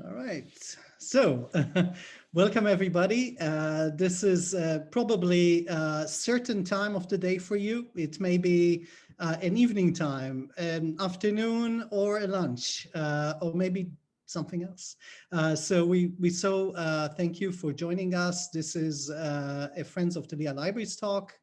All right. So welcome everybody. Uh, this is uh, probably a certain time of the day for you. It may be uh, an evening time, an afternoon or a lunch, uh, or maybe something else. Uh, so we, we so uh, thank you for joining us. This is a Friends of the Lehigh Libraries talk.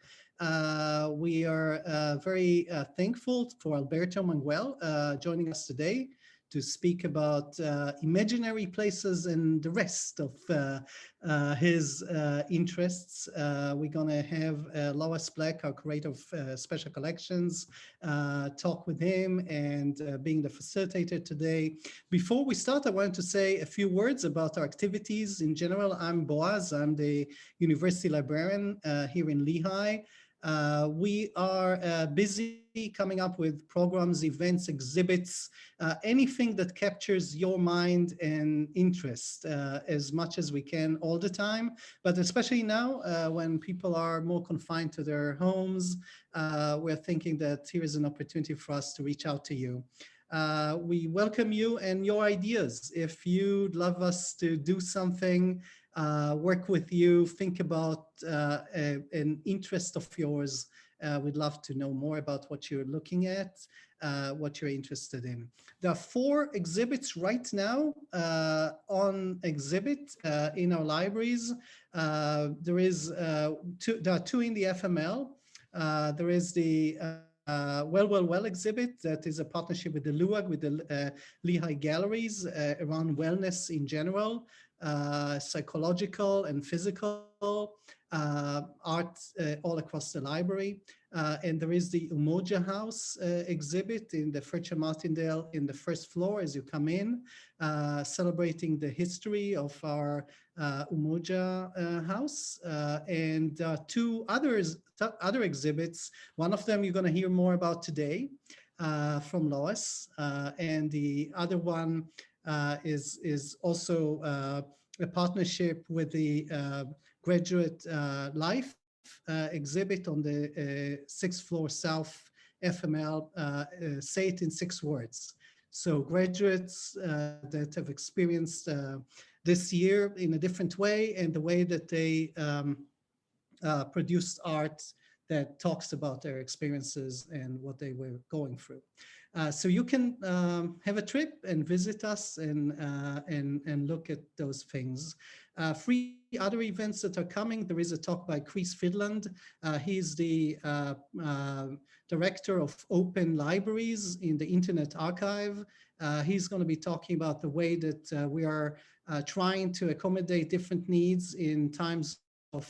we are very thankful for Alberto Manguel joining us today to speak about uh, imaginary places and the rest of uh, uh, his uh, interests. Uh, we're going to have uh, Lois Black, our curator of special collections, talk with him and being the facilitator today. Before we start, I wanted to say a few words about our activities in general. I'm Boaz, I'm the university librarian here in Lehigh. We are busy coming up with programs, events, exhibits, uh, anything that captures your mind and interest uh, as much as we can all the time. But especially now uh, when people are more confined to their homes, uh, we're thinking that here is an opportunity for us to reach out to you. Uh, we welcome you and your ideas. If you'd love us to do something uh, work with you, think about uh, a, an interest of yours. Uh, we'd love to know more about what you're looking at, uh, what you're interested in. There are four exhibits right now uh, on exhibit uh, in our libraries. there is two, there are two in the FML. there is the uh, well, well, well exhibit that is a partnership with the LUAG, with the uh, Lehigh Galleries uh, around wellness in general. Uh, psychological and physical uh, art uh, all across the library. Uh, and there is the Umoja House uh, exhibit in the Fairchild Martindale in the first floor as you come in, uh, celebrating the history of our Umoja House. and two others, other exhibits, one of them you're going to hear more about today from Lois, and the other one uh, is, is also uh, a partnership with the uh, Graduate uh, Life uh, exhibit on the uh, sixth floor South FML, say it in six words. So graduates that have experienced this year in a different way and the way that they um, uh, produced art that talks about their experiences and what they were going through. Uh, so you can um, have a trip and visit us and, uh, and, and look at those things. Uh, three other events that are coming. There is a talk by Chris Freeland. Uh, he's the uh, uh, director of open libraries in the Internet Archive. he's going to be talking about the way that we are trying to accommodate different needs in times of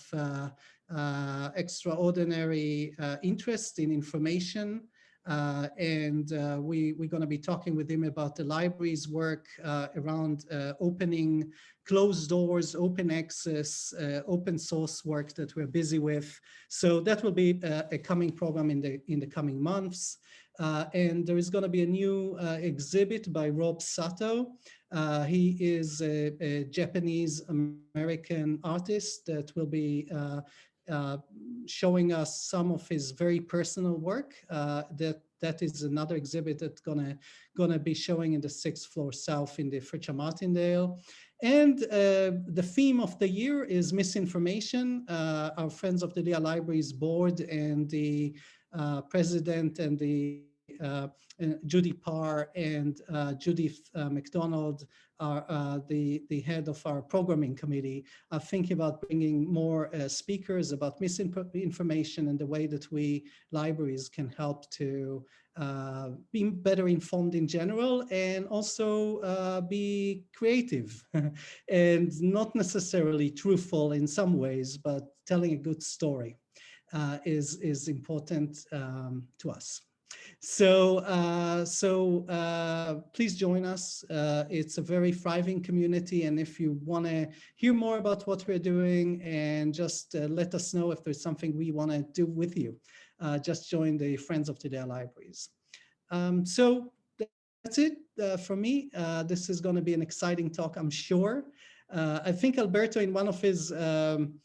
extraordinary interest in information. Uh, and uh, we, we're going to be talking with him about the library's work uh, around uh, opening closed doors, open access, uh, open source work that we're busy with. So that will be a, coming program in the, in the coming months. Uh, and there is going to be a new exhibit by Rob Sato. he is a, a Japanese American artist that will be uh, showing us some of his very personal work. Uh, that that is another exhibit that's gonna gonna be showing in the sixth floor south in the Fairchild Martindale. And uh, the theme of the year is misinformation. Uh, our Friends of the Lehigh Libraries board and the uh, president and the Judy Parr and uh, Judith uh, McDonald are uh, the, the head of our programming committee, are thinking about bringing more uh, speakers about misinformation and the way that we libraries can help to uh, be better informed in general and also uh, be creative and not necessarily truthful in some ways, but telling a good story uh, is, is important um, to us. So, uh, so uh, please join us. Uh, it's a very thriving community. And if you want to hear more about what we're doing and just uh, let us know if there's something we want to do with you, uh, just join the Friends of the Lehigh Libraries. Um, so that's it uh, for me. this is going to be an exciting talk, I'm sure. I think Alberto in one of his um,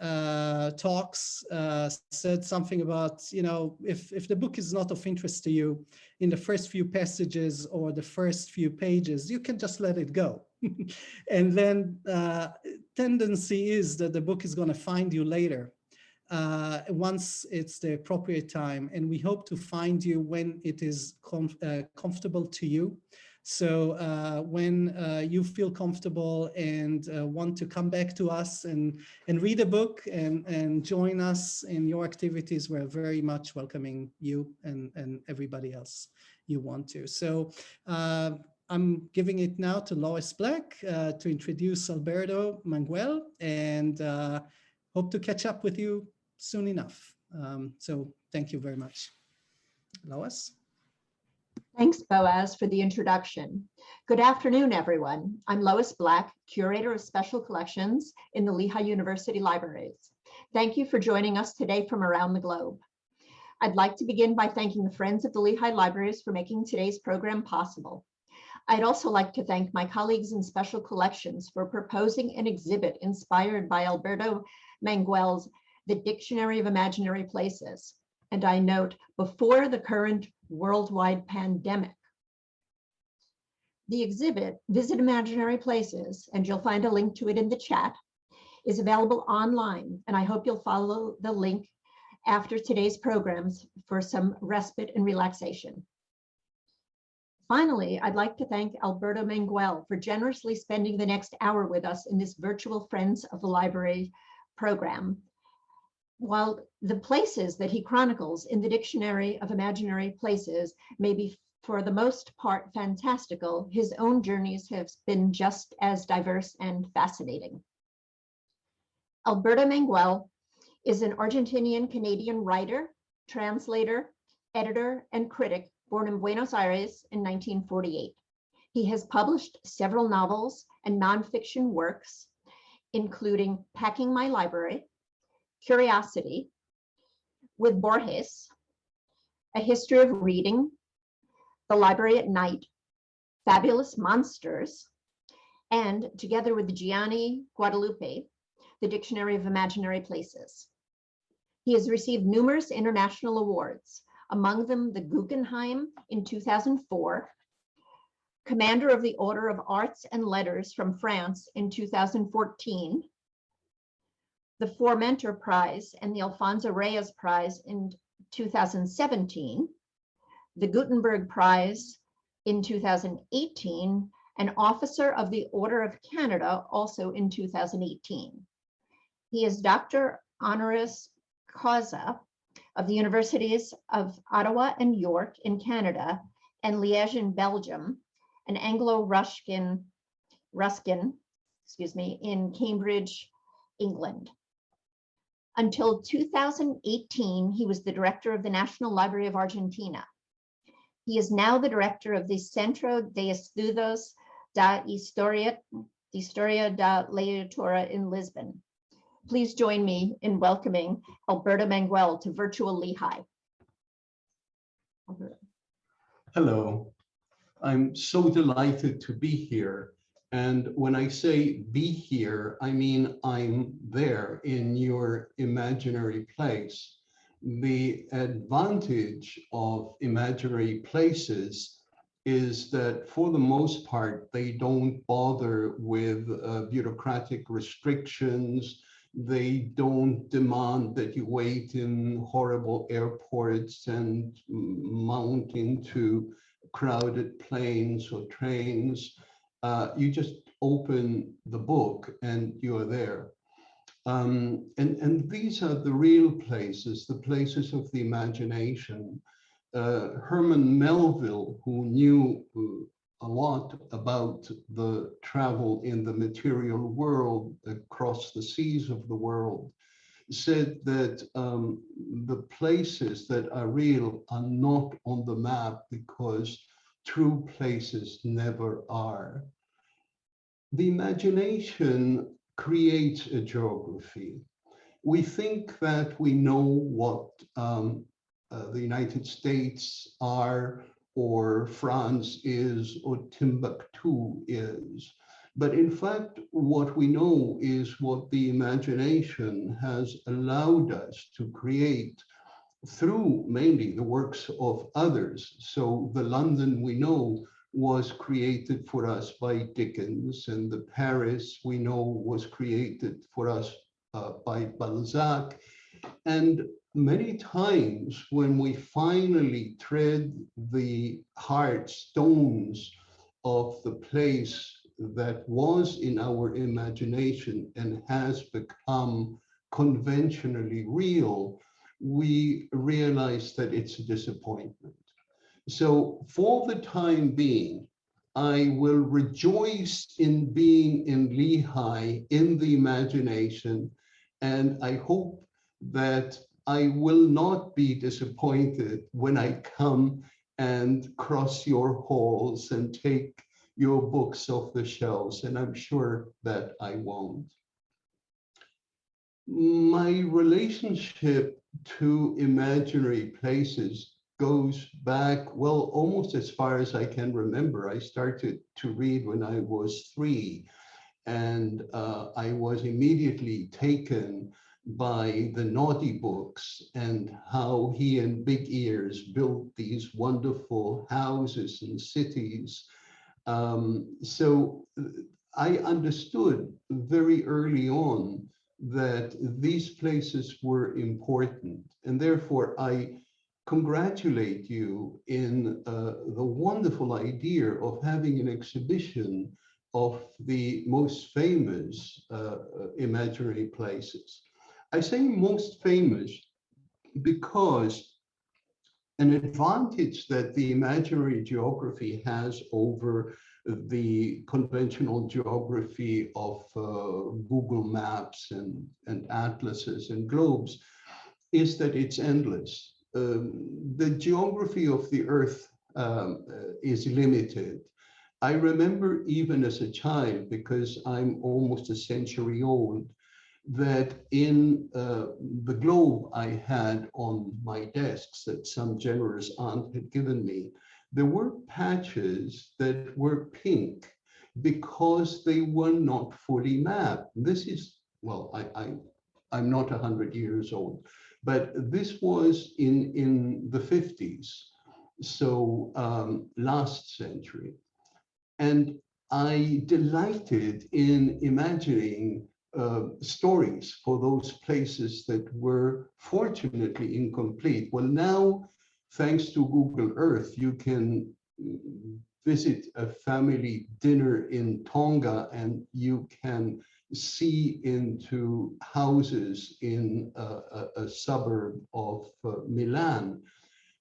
uh, talks uh, said something about, you know, if, if the book is not of interest to you in the first few passages or the first few pages, you can just let it go. and then uh, tendency is that the book is going to find you later uh, once it's the appropriate time. And we hope to find you when it is com uh, comfortable to you. So uh, when uh, you feel comfortable and uh, want to come back to us and, and read a book and, and join us in your activities, we're very much welcoming you and, and everybody else you want to. So uh, I'm giving it now to Lois Black uh, to introduce Alberto Manguel and uh, hope to catch up with you soon enough. Um, so thank you very much. Lois? Thanks, Boaz, for the introduction. Good afternoon, everyone. I'm Lois Black, Curator of Special Collections in the Lehigh University Libraries. Thank you for joining us today from around the globe. I'd like to begin by thanking the Friends of the Lehigh Libraries for making today's program possible. I'd also like to thank my colleagues in Special Collections for proposing an exhibit inspired by Alberto Manguel's The Dictionary of Imaginary Places. And I note, before the current worldwide pandemic. The exhibit, Visit Imaginary Places, and you'll find a link to it in the chat, is available online, and I hope you'll follow the link after today's programs for some respite and relaxation. Finally, I'd like to thank Alberto Manguel for generously spending the next hour with us in this virtual Friends of the Library program while the places that he chronicles in the Dictionary of Imaginary Places may be for the most part fantastical, his own journeys have been just as diverse and fascinating. Alberto Manguel is an Argentinian Canadian writer, translator, editor, and critic born in Buenos Aires in 1948. He has published several novels and nonfiction works, including Packing My Library, Curiosity with Borges, A History of Reading, The Library at Night, Fabulous Monsters, and together with Gianni Guadalupi, The Dictionary of Imaginary Places. He has received numerous international awards, among them the Guggenheim in 2004, Commander of the Order of Arts and Letters from France in 2014, the Formentor Prize and the Alfonso Reyes Prize in 2017, the Gutenberg Prize in 2018, and Officer of the Order of Canada also in 2018. He is Dr. Honoris Causa of the Universities of Ottawa and York in Canada and Liège in Belgium, and Anglo-Ruskin Ruskin, excuse me, in Cambridge, England. Until 2018, he was the director of the National Library of Argentina. He is now the director of the Centro de Estudos da Historia, Historia da Literatura in Lisbon. Please join me in welcoming Alberto Manguel to Virtual Lehigh. Hello, I'm so delighted to be here and when I say be here, I mean I'm there in your imaginary place. The advantage of imaginary places is that for the most part, they don't bother with uh, bureaucratic restrictions. They don't demand that you wait in horrible airports and mount into crowded planes or trains uh, you just open the book and you're there. Um, and, and these are the real places, the places of the imagination. Uh, Herman Melville, who knew uh, a lot about the travel in the material world across the seas of the world, said that um, the places that are real are not on the map because true places never are. The imagination creates a geography. We think that we know what um, uh, the United States are or France is or Timbuktu is. But in fact, what we know is what the imagination has allowed us to create through mainly the works of others. So the London we know was created for us by Dickens, and the Paris we know was created for us uh, by Balzac. And many times when we finally tread the hard stones of the place that was in our imagination and has become conventionally real, we realize that it's a disappointment. So for the time being, I will rejoice in being in Lehigh in the imagination, and I hope that I will not be disappointed when I come and cross your halls and take your books off the shelves, and I'm sure that I won't. My relationship to imaginary places goes back, well, almost as far as I can remember. I started to read when I was three, and uh, I was immediately taken by the Noddy books and how he and Big Ears built these wonderful houses and cities. Um, so I understood very early on that these places were important and therefore I congratulate you in uh, the wonderful idea of having an exhibition of the most famous uh, imaginary places. I say most famous because an advantage that the imaginary geography has over the conventional geography of uh, Google Maps and, and atlases and globes is that it's endless um, the geography of the earth um, uh, is limited. I remember even as a child, because I'm almost a century old, that in uh, the globe I had on my desks that some generous aunt had given me, there were patches that were pink because they were not fully mapped. This is, well, I, I, I'm not 100 years old, but this was in, in the 50s, so um, last century. And I delighted in imagining uh, stories for those places that were fortunately incomplete. Well, now, thanks to Google Earth, you can visit a family dinner in Tonga and you can see into houses in a, a, a suburb of uh, Milan.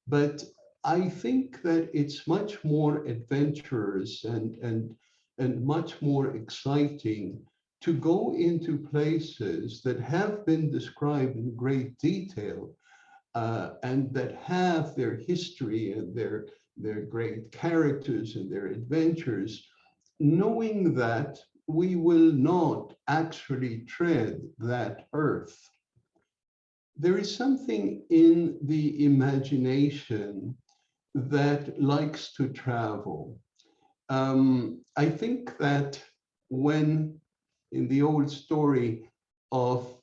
But I think that it's much more adventurous and, and, and much more exciting to go into places that have been described in great detail uh, and that have their history and their, their great characters and their adventures, knowing that we will not actually tread that earth. There is something in the imagination that likes to travel. Um, I think that when in the old story of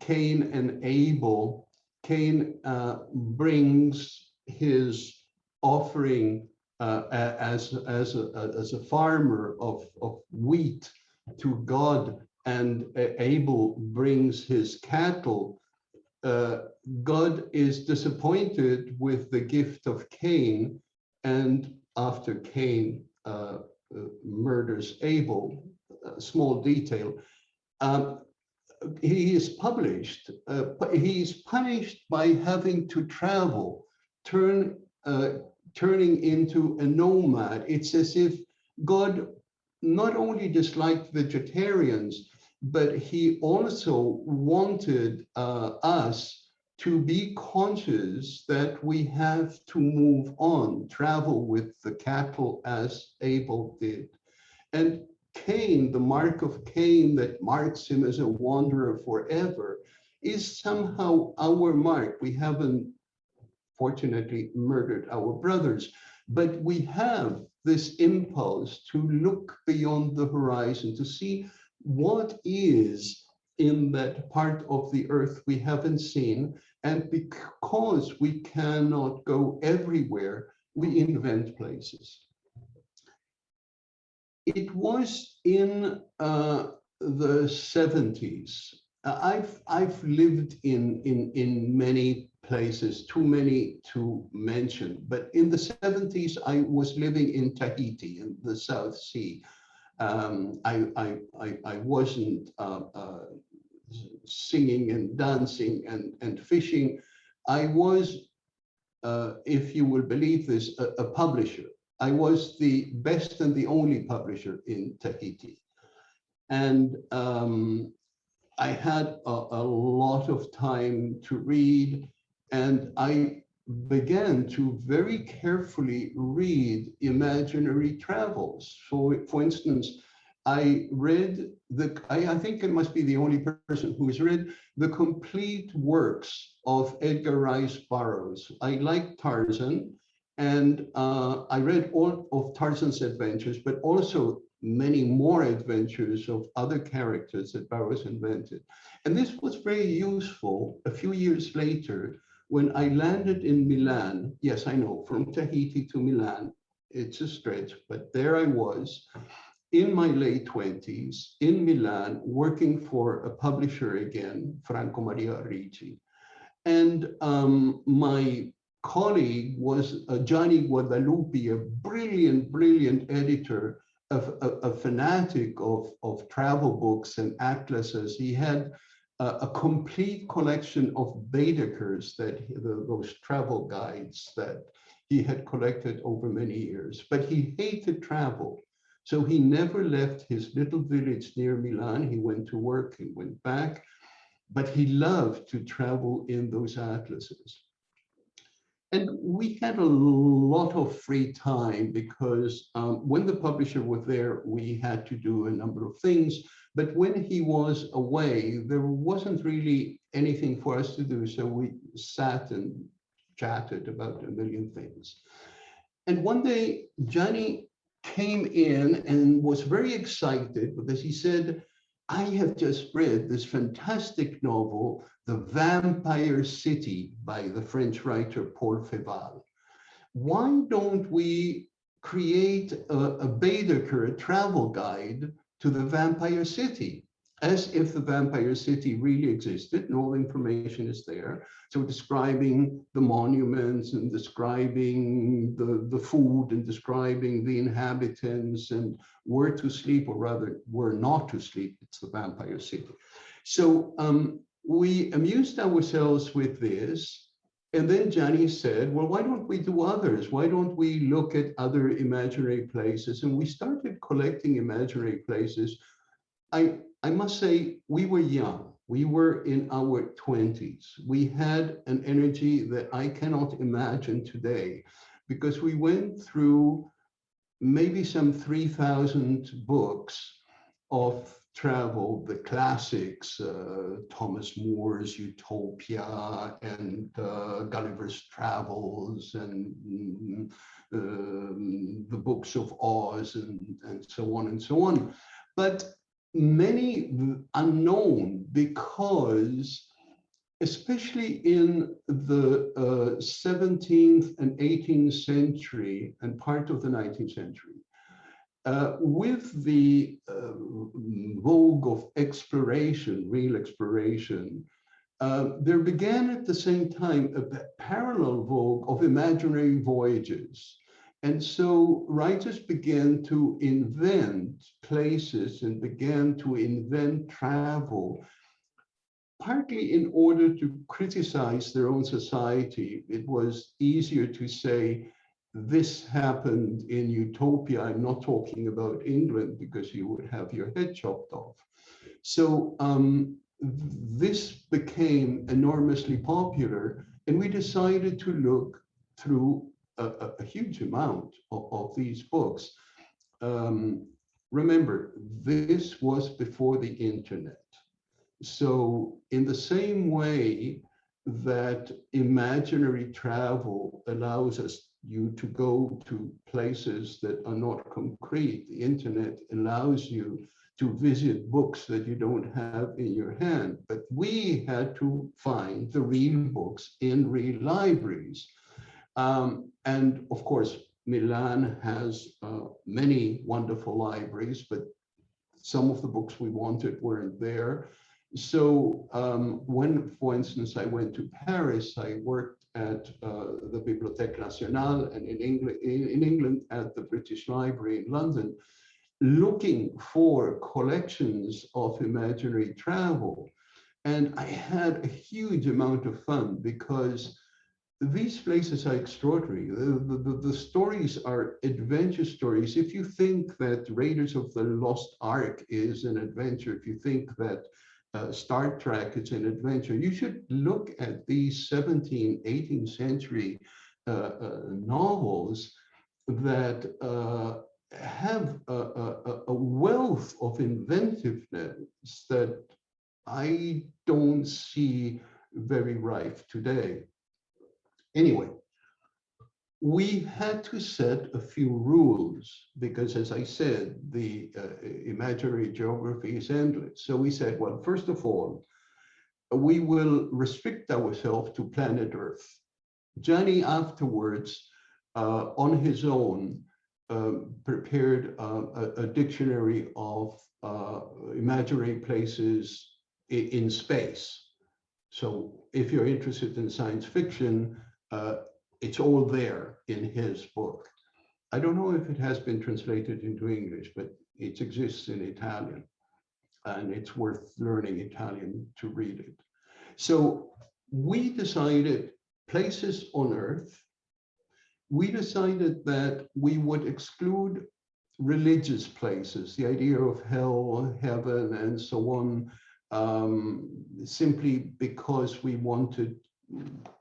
Cain and Abel, Cain uh, brings his offering uh, as, as, a, as a farmer of, of wheat to God and Abel brings his cattle, uh, God is disappointed with the gift of Cain. And after Cain uh, uh, murders Abel, small detail, um, he is published, uh, he is punished by having to travel, turn, uh, turning into a nomad. It's as if God not only disliked vegetarians, but he also wanted uh, us to be conscious that we have to move on, travel with the cattle as Abel did. And Cain, the mark of Cain that marks him as a wanderer forever, is somehow our mark. We haven't, fortunately, murdered our brothers, but we have this impulse to look beyond the horizon, to see what is in that part of the earth we haven't seen. And because we cannot go everywhere, we invent places. It was in uh, the 70s. Uh, I've I've lived in in in many places, too many to mention. But in the 70s, I was living in Tahiti in the South Sea. Um, I, I, I, I, wasn't uh, uh, singing and dancing and, and fishing. I was, uh, if you will believe this, a, a publisher. I was the best and the only publisher in Tahiti. And um, I had a, a, lot of time to read and I began to very carefully read imaginary travels. So for instance, I read the, I, I, think I must be the only person who has read the complete works of Edgar Rice Burroughs. I like Tarzan and uh, I read all of Tarzan's adventures, but also many more adventures of other characters that Burroughs invented. And this was very useful a few years later when I landed in Milan, yes, I know, from Tahiti to Milan, it's a stretch, but there I was in my late 20s in Milan, working for a publisher again, Franco Maria Ricci. And um, my colleague was uh, Gianni Guadalupi, a brilliant, brilliant editor, a, a, a fanatic of, of travel books and atlases. He had a complete collection of Baedekers that the, those travel guides that he had collected over many years, but he hated travel. So he never left his little village near Milan. He went to work, and went back, but he loved to travel in those atlases. And we had a lot of free time because um, when the publisher was there, we had to do a number of things. But when he was away, there wasn't really anything for us to do. So we sat and chatted about a million things. And one day, Gianni came in and was very excited because he said, I have just read this fantastic novel, The Vampire City by the French writer Paul Féval. Why don't we create a, a Baedeker, a travel guide to the vampire city as if the vampire city really existed and all the information is there. So describing the monuments and describing the, the food and describing the inhabitants and where to sleep or rather where not to sleep. It's the vampire city. So um, we amused ourselves with this and then Gianni said, well, why don't we do others? Why don't we look at other imaginary places? And we started collecting imaginary places. I, I must say, we were young. We were in our 20s. We had an energy that I cannot imagine today because we went through maybe some 3,000 books of travel, the classics, uh, Thomas More's Utopia and uh, Gulliver's Travels and um, the books of Oz and, and so on and so on. But many unknown because especially in the uh, 17th and 18th century and part of the 19th century, uh, with the uh, vogue of exploration, real exploration, uh, there began at the same time a parallel vogue of imaginary voyages. And so writers began to invent places and began to invent travel, partly in order to criticize their own society. It was easier to say, this happened in Utopia. I'm not talking about England because you would have your head chopped off. So um, this became enormously popular and we decided to look through a, a huge amount of, of, these books. Um, remember, this was before the internet. So in the same way that imaginary travel allows us you to go to places that are not concrete. The internet allows you to visit books that you don't have in your hand. But we had to find the real books in real libraries. Um, and of course, Milan has uh, many wonderful libraries, but some of the books we wanted weren't there. So um, when, for instance, I went to Paris, I worked at uh, the Bibliothèque Nationale and in in, in England at the British Library in London, looking for collections of imaginary travel. And I had a huge amount of fun because these places are extraordinary. The, the, the, stories are adventure stories. If you think that Raiders of the Lost Ark is an adventure, if you think that uh, Star Trek is an adventure, you should look at these 17th, 18th century uh, uh, novels that uh, have a, a, a wealth of inventiveness that I don't see very rife today. Anyway, we had to set a few rules because, as I said, the uh, imaginary geography is endless. So we said, well, first of all, we will restrict ourselves to planet Earth. Gianni afterwards, uh, on his own, uh, prepared uh, a, a, dictionary of uh, imaginary places in, in space. So if you're interested in science fiction, uh, it's all there in his book. I don't know if it has been translated into English, but it exists in Italian and it's worth learning Italian to read it. So we decided places on earth. We decided that we would exclude religious places, the idea of hell, heaven, and so on, um, simply because we wanted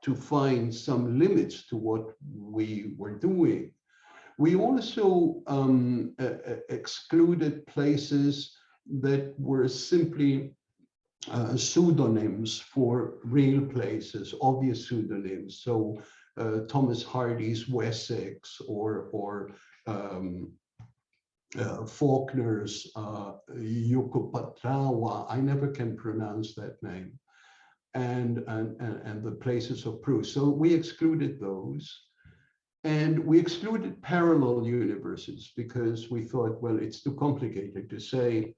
to find some limits to what we were doing. We also um, uh, excluded places that were simply uh, pseudonyms for real places, obvious pseudonyms. So uh, Thomas Hardy's Wessex or, or um, uh, Faulkner's uh, Yoknapatawpha. I never can pronounce that name and, and, and the places of proof. So we excluded those. And we excluded parallel universes because we thought, well, it's too complicated to say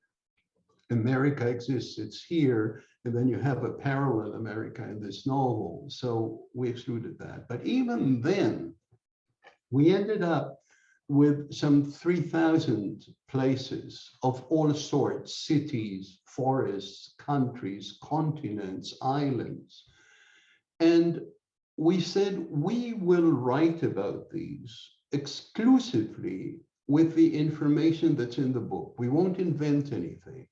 America exists, it's here, and then you have a parallel America in this novel. So we excluded that. But even then, we ended up with some 3,000 places of all sorts, cities, forests, countries, continents, islands. And we said we will write about these exclusively with the information that's in the book. We won't invent anything.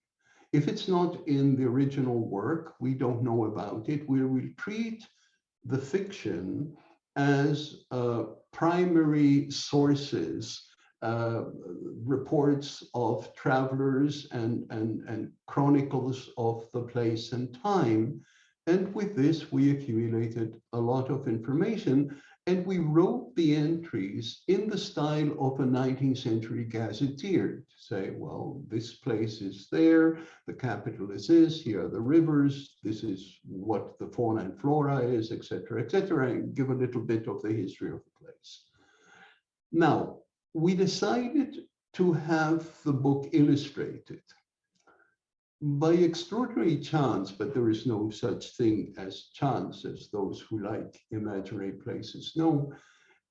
If it's not in the original work, we don't know about it. We will treat the fiction as uh, primary sources, uh, reports of travelers and, and, and chronicles of the place and time. And with this, we accumulated a lot of information and we wrote the entries in the style of a 19th century gazetteer to say, well, this place is there, the capital is this, here are the rivers, this is what the fauna and flora is, etc., etc., and give a little bit of the history of the place. Now, we decided to have the book illustrated by extraordinary chance, but there is no such thing as chance as those who like imaginary places know.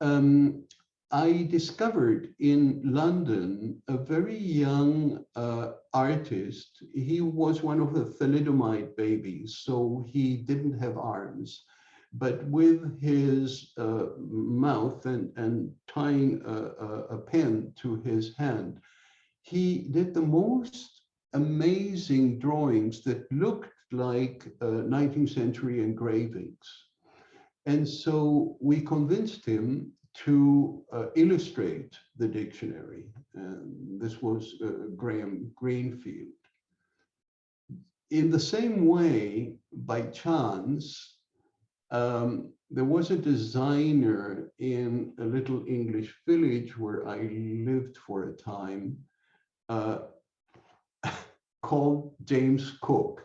Um, I discovered in London a very young uh, artist. He was one of the thalidomide babies, so he didn't have arms. But with his uh, mouth and, and tying a, a, a pen to his hand, he did the most amazing drawings that looked like uh, 19th century engravings. And so we convinced him to uh, illustrate the dictionary. And this was uh, Graham Greenfield. In the same way, by chance, um, there was a designer in a little English village where I lived for a time uh, called James Cook.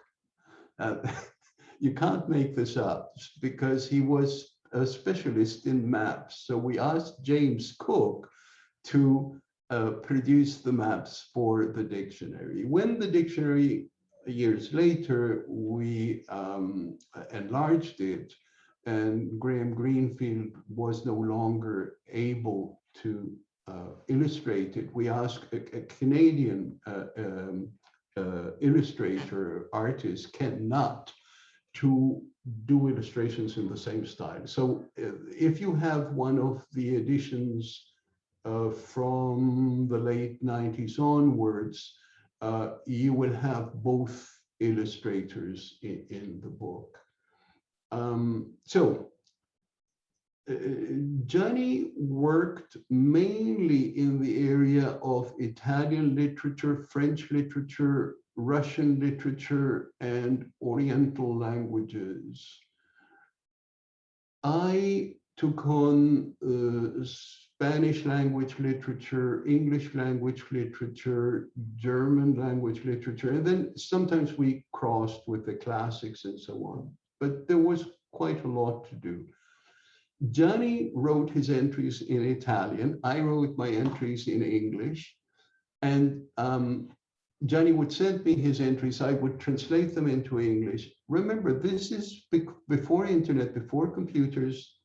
Uh, you can't make this up because he was a specialist in maps. So we asked James Cook to uh, produce the maps for the dictionary. When the dictionary years later, we um, enlarged it and Graham Greenfield was no longer able to uh, illustrate it. We asked a, a Canadian uh, um, uh, illustrator, artist, cannot to do illustrations in the same style. So uh, if you have one of the editions uh, from the late 90s onwards, uh, you will have both illustrators in, in the book. Um, so Gianni worked mainly in the area of Italian literature, French literature, Russian literature, and Oriental languages. I took on uh, Spanish language literature, English language literature, German language literature, and then sometimes we crossed with the classics and so on. But there was quite a lot to do. Gianni wrote his entries in Italian. I wrote my entries in English. And um, Gianni would send me his entries. I would translate them into English. Remember, this is before internet, before computers,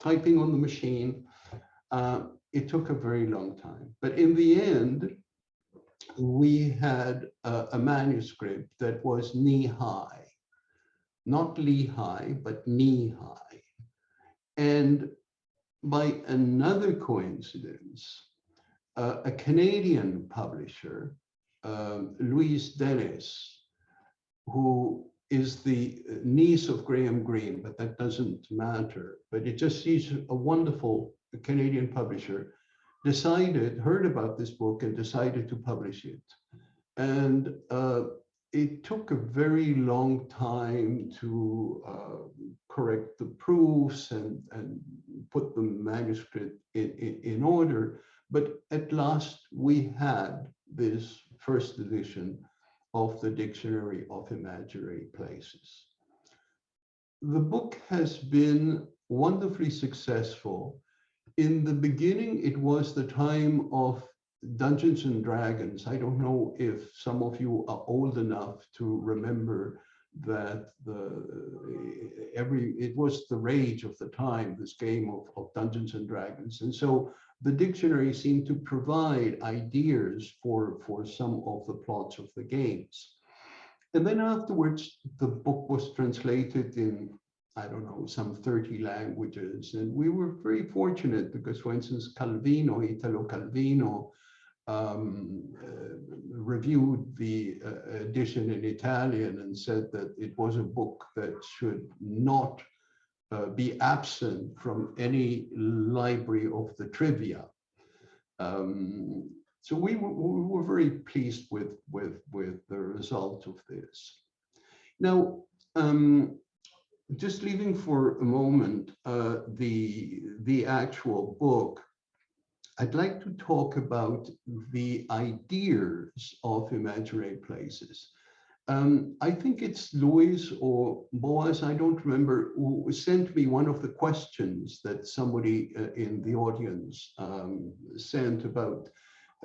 typing on the machine. Uh, it took a very long time. But in the end, we had a, a manuscript that was knee high, not Lehigh, but knee high. And by another coincidence, uh, a Canadian publisher, um, Louise Dennys, who is the niece of Graham Greene, but that doesn't matter. But it just sees a wonderful Canadian publisher, decided, heard about this book and decided to publish it. And uh, it took a very long time to uh, correct the proofs and, and put the manuscript in, in, in, order. But at last we had this first edition of the Dictionary of Imaginary Places. The book has been wonderfully successful. In the beginning, it was the time of Dungeons and Dragons. I don't know if some of you are old enough to remember that the every it was the rage of the time this game of, of dungeons and dragons and so the dictionary seemed to provide ideas for for some of the plots of the games and then afterwards the book was translated in i don't know some 30 languages and we were very fortunate because for instance calvino italo calvino um, uh, reviewed the uh, edition in Italian and said that it was a book that should not uh, be absent from any library of the trivia. Um, so we, we were very pleased with, with, with the result of this. Now, um, just leaving for a moment uh, the, the actual book, I'd like to talk about the ideas of imaginary places. Um, I think it's Lois or Boaz, I don't remember, who sent me one of the questions that somebody uh, in the audience um, sent about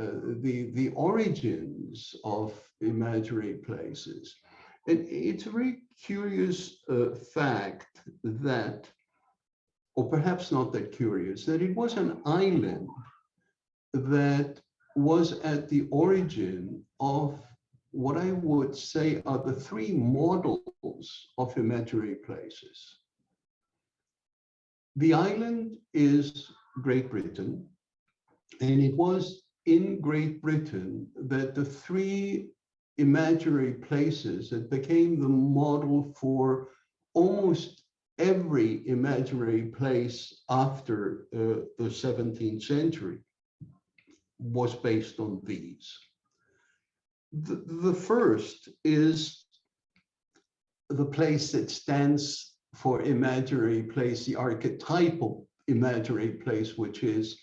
uh, the, the origins of imaginary places. And it's a very curious uh, fact that, or perhaps not that curious, that it was an island that was at the origin of what I would say are the three models of imaginary places. The island is Great Britain, and it was in Great Britain that the three imaginary places that became the model for almost every imaginary place after uh, the 17th century was based on these. The, the first is the place that stands for imaginary place, the archetypal imaginary place, which is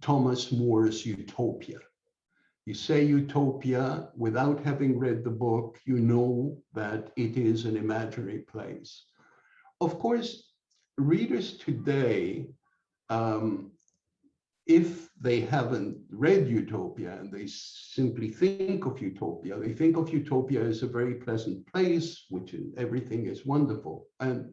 Thomas More's Utopia. You say Utopia without having read the book, you know that it is an imaginary place. Of course, readers today, um, if they haven't read Utopia and they simply think of Utopia, they think of Utopia as a very pleasant place, which is, everything is wonderful. And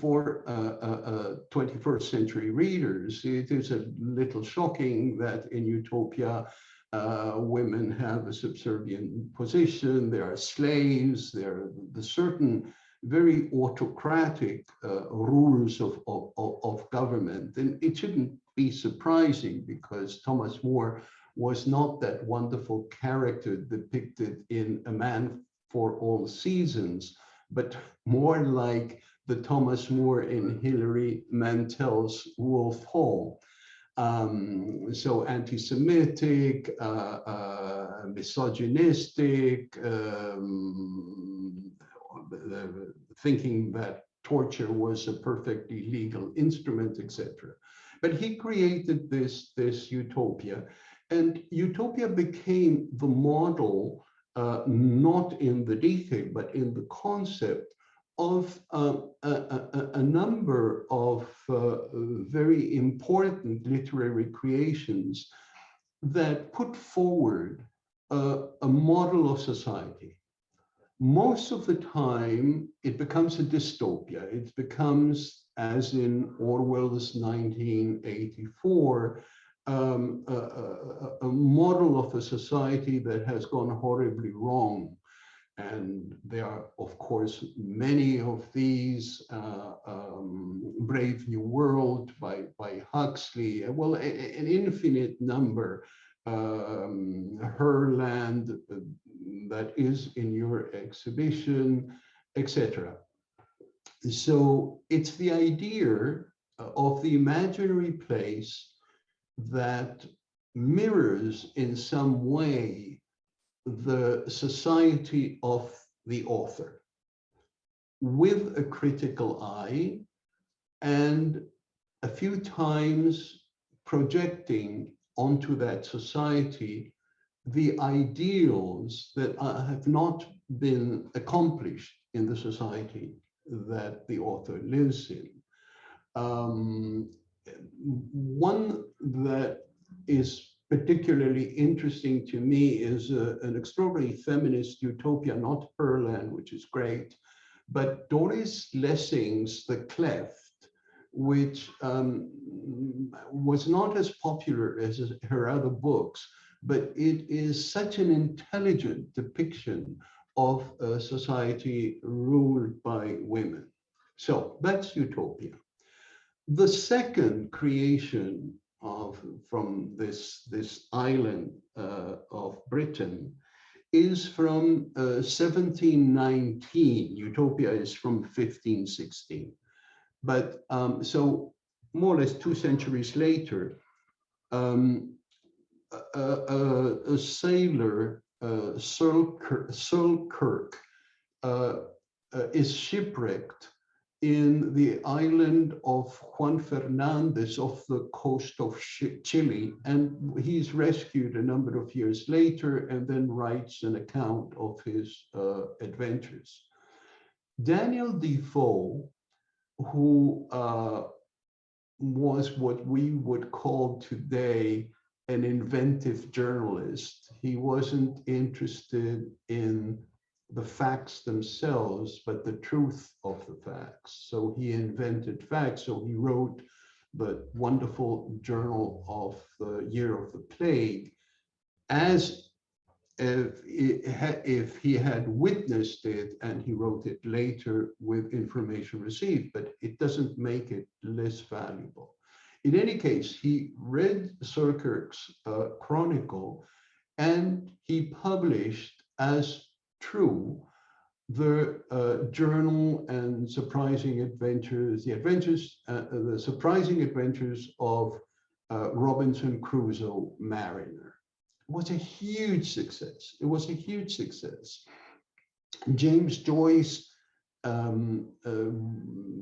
for uh, uh, 21st century readers, it is a little shocking that in Utopia, uh, women have a subservient position, there are slaves, there are the certain very autocratic uh, rules of, of, of government. And it shouldn't be surprising because Thomas More was not that wonderful character depicted in A Man for All Seasons, but more like the Thomas More in Hilary Mantel's Wolf Hall. Um, so anti-Semitic, uh, uh, misogynistic, um, thinking that torture was a perfectly legal instrument, etc. But he created this, this utopia, and utopia became the model uh, not in the detail, but in the concept of uh, a, a, a, number of uh, very important literary creations that put forward a model of society. Most of the time, it becomes a dystopia. It becomes, as in Orwell's 1984, um, a, a, a, model of a society that has gone horribly wrong. And there are, of course, many of these, uh, um, Brave New World by, by Huxley, well, a, an infinite number, um, Herland, uh, that is in your exhibition, etc. So it's the idea of the imaginary place that mirrors in some way the society of the author with a critical eye and a few times projecting onto that society the ideals that have not been accomplished in the society that the author lives in. Um, one that is particularly interesting to me is a, an extraordinary feminist utopia, not Herland, which is great, but Doris Lessing's The Cleft, which um, was not as popular as her other books, but it is such an intelligent depiction of a society ruled by women. So that's utopia. The second creation of from this, this island uh, of Britain is from uh, 1719. Utopia is from 1516. But um, so more or less two centuries later, um, a, a, sailor, uh, Selkirk, uh, uh, is shipwrecked in the island of Juan Fernandez off the coast of Chile. And he's rescued a number of years later and then writes an account of his uh, adventures. Daniel Defoe, who uh, was what we would call today an inventive journalist. He wasn't interested in the facts themselves, but the truth of the facts. So he invented facts. So he wrote the wonderful journal of the year of the plague as if, if he had witnessed it and he wrote it later with information received, but it doesn't make it less valuable. In any case, he read Selkirk's uh, chronicle and he published as true, the uh, journal and surprising adventures, the adventures, uh, the surprising adventures of uh, Robinson Crusoe Mariner. It was a huge success. It was a huge success. James Joyce um, uh,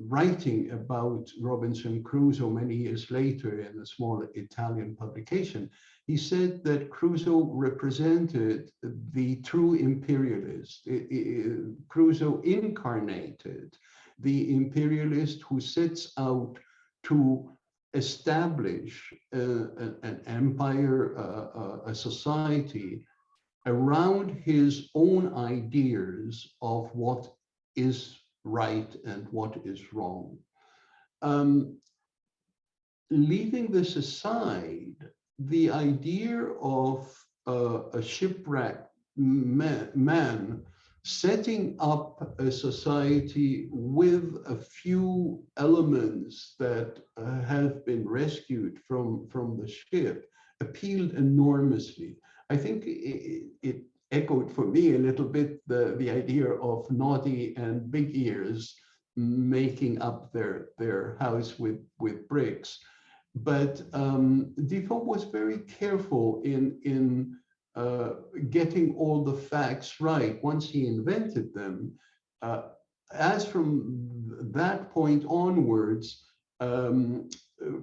writing about Robinson Crusoe many years later in a small Italian publication, he said that Crusoe represented the true imperialist. It, it, Crusoe incarnated the imperialist who sets out to establish uh, an, empire, uh, uh, a society around his own ideas of what is right and what is wrong. Um, leaving this aside, the idea of uh, a shipwrecked man, man setting up a society with a few elements that uh, have been rescued from, from the ship appealed enormously. I think it, it, echoed for me a little bit the, the idea of Noddy and Big Ears making up their, their house with, with bricks. But um, Defoe was very careful in, in uh, getting all the facts right once he invented them. Uh, as from that point onwards, um,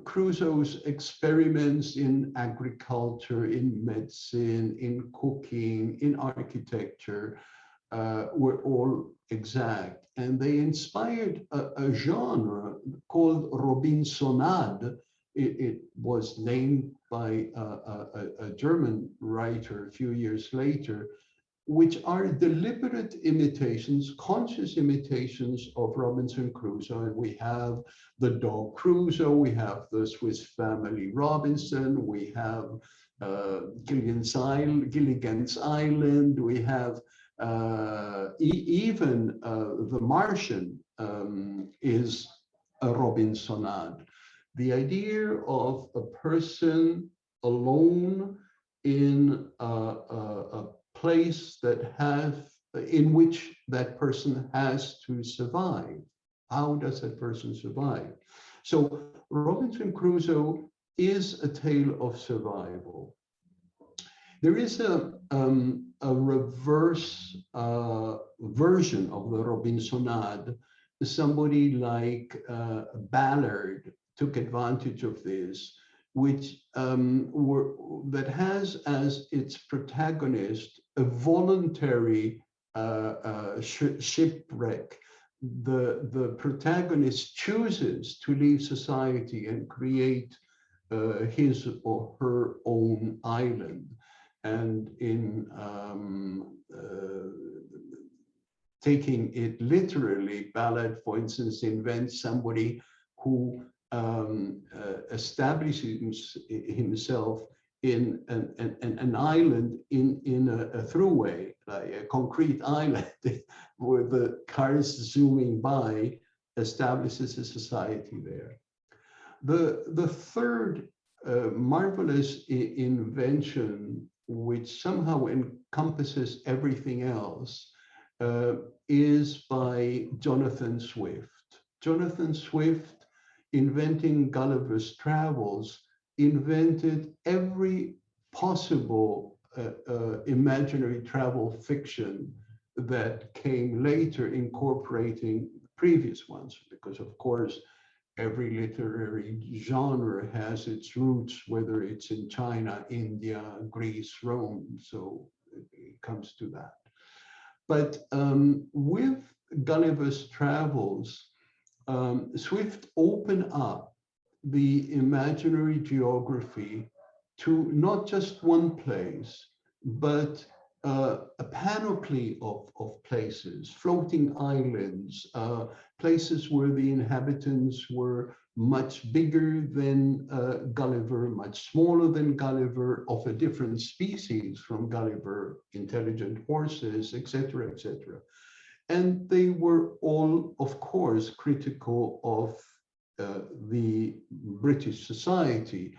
Crusoe's experiments in agriculture, in medicine, in cooking, in architecture uh, were all exact. And they inspired a, a genre called Robinsonade. It, it, was named by a, a, a German writer a few years later, which are deliberate imitations, conscious imitations of Robinson Crusoe. And we have the dog Crusoe, we have the Swiss family Robinson, we have uh, Gilligan's, Island, we have uh, e even uh, The Martian um, is a Robinsonade. The idea of a person alone in a, a, a place that has, in which that person has to survive. How does that person survive? So Robinson Crusoe is a tale of survival. There is a, um, a reverse uh, version of the Robinsonade. Somebody like uh, Ballard took advantage of this which um, were, that has as its protagonist a voluntary uh, uh, sh shipwreck. The, the protagonist chooses to leave society and create uh, his or her own island. And in um, uh, taking it literally, Ballard, for instance, invents somebody who um, uh, establishes himself in an, an, an island in, in a, a throughway, like a concrete island where the cars zooming by establishes a society there. The, the third uh, marvelous invention, which somehow encompasses everything else, uh, is by Jonathan Swift. Jonathan Swift inventing Gulliver's Travels, invented every possible uh, uh, imaginary travel fiction that came later incorporating previous ones, because of course, every literary genre has its roots, whether it's in China, India, Greece, Rome, so it comes to that. But um, with Gulliver's Travels, um, Swift opened up the imaginary geography to not just one place, but uh, a panoply of, of places, floating islands, uh, places where the inhabitants were much bigger than uh, Gulliver, much smaller than Gulliver, of a different species from Gulliver, intelligent horses, etc., etc. And they were all, of course, critical of uh, the British society.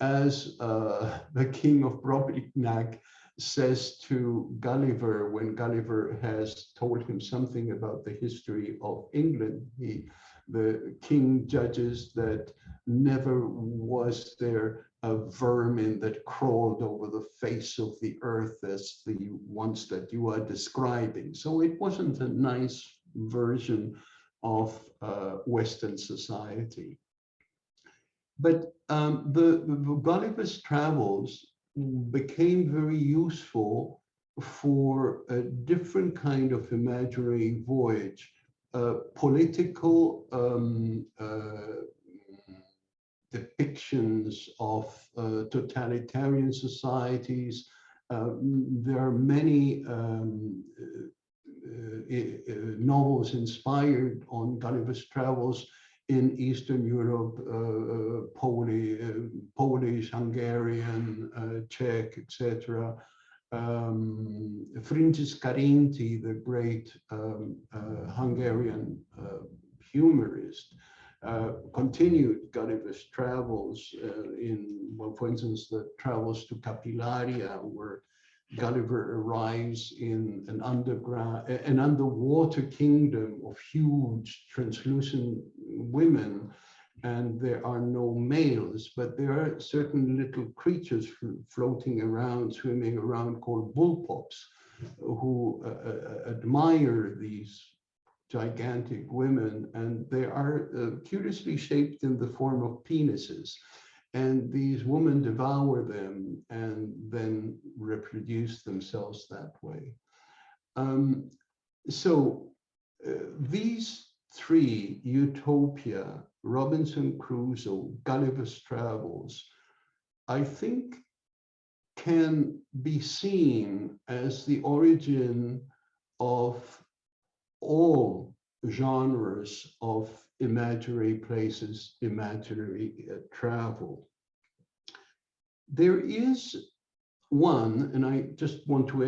As uh, the king of Brobdingnag says to Gulliver when Gulliver has told him something about the history of England, he, the king judges that never was there a vermin that crawled over the face of the earth as the ones that you are describing. So it wasn't a nice version of uh, Western society. But um, the, the Gulliver's Travels became very useful for a different kind of imaginary voyage political um, uh, depictions of uh, totalitarian societies. There are many um, uh, novels inspired on Gulliver's travels in Eastern Europe, uh, Polish, Polish, Hungarian, Czech, etc um, Frigyes Karinthy, the great um, uh, Hungarian uh, humorist, uh, continued Gulliver's travels uh, in, well, for instance, the travels to Capillaria, where Gulliver arrives in an underground, an underwater kingdom of huge translucent women and there are no males, but there are certain little creatures floating around, swimming around called bullpups, who uh, uh, admire these gigantic women, and they are uh, curiously shaped in the form of penises. And these women devour them and then reproduce themselves that way. Um, so uh, these three, Utopia, Robinson Crusoe, Gulliver's Travels, I think can be seen as the origin of all genres of imaginary places, imaginary uh, travel. There is one, and I just want to